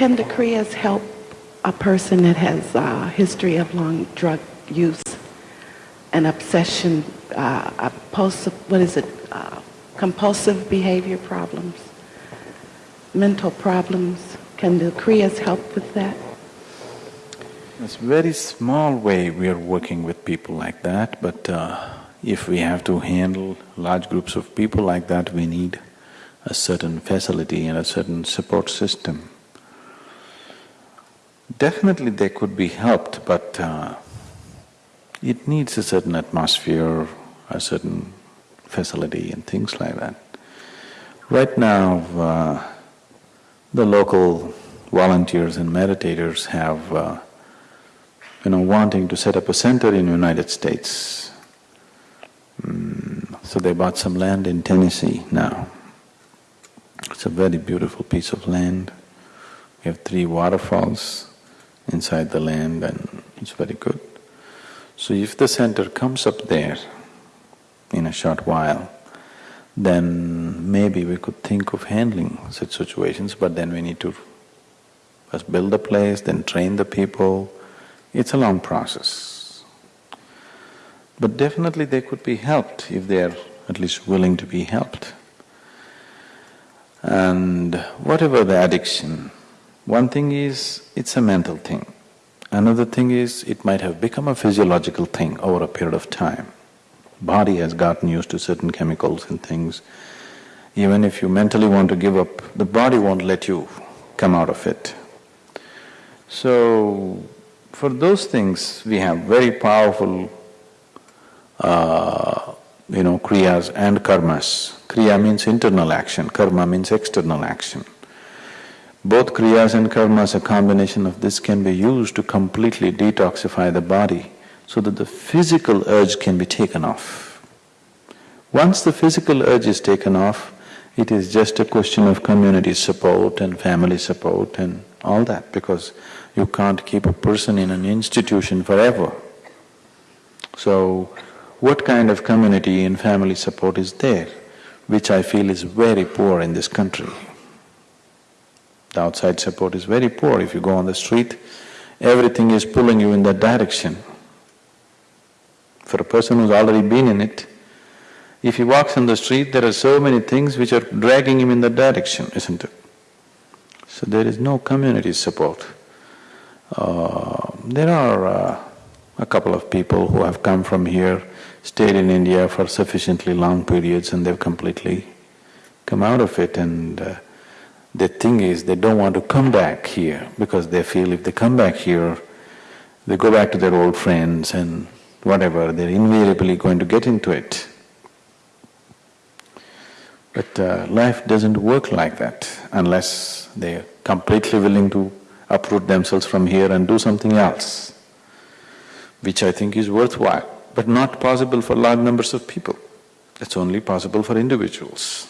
can the Kriyas help a person that has a history of long drug use and obsession, uh, compulsive, what is it, uh, compulsive behavior problems, mental problems? Can the Kriyas help with that? It's a very small way we are working with people like that, but uh, if we have to handle large groups of people like that, we need a certain facility and a certain support system. Definitely they could be helped, but uh, it needs a certain atmosphere, a certain facility and things like that. Right now, uh, the local volunteers and meditators have, uh, you know, wanting to set up a center in the United States. Mm, so they bought some land in Tennessee now. It's a very beautiful piece of land. We have three waterfalls inside the land and it's very good. So if the center comes up there in a short while, then maybe we could think of handling such situations, but then we need to first build the place, then train the people. It's a long process. But definitely they could be helped if they are at least willing to be helped. And whatever the addiction, one thing is, it's a mental thing. Another thing is, it might have become a physiological thing over a period of time. Body has gotten used to certain chemicals and things. Even if you mentally want to give up, the body won't let you come out of it. So, for those things, we have very powerful, uh, you know, kriyas and karmas. Kriya means internal action, karma means external action. Both kriyas and karmas, a combination of this can be used to completely detoxify the body so that the physical urge can be taken off. Once the physical urge is taken off, it is just a question of community support and family support and all that because you can't keep a person in an institution forever. So, what kind of community and family support is there, which I feel is very poor in this country. The outside support is very poor. If you go on the street, everything is pulling you in that direction. For a person who's already been in it, if he walks on the street, there are so many things which are dragging him in that direction, isn't it? So there is no community support. Uh, there are uh, a couple of people who have come from here, stayed in India for sufficiently long periods and they've completely come out of it and uh, the thing is, they don't want to come back here because they feel if they come back here, they go back to their old friends and whatever, they're invariably going to get into it. But uh, life doesn't work like that unless they're completely willing to uproot themselves from here and do something else, which I think is worthwhile, but not possible for large numbers of people. It's only possible for individuals.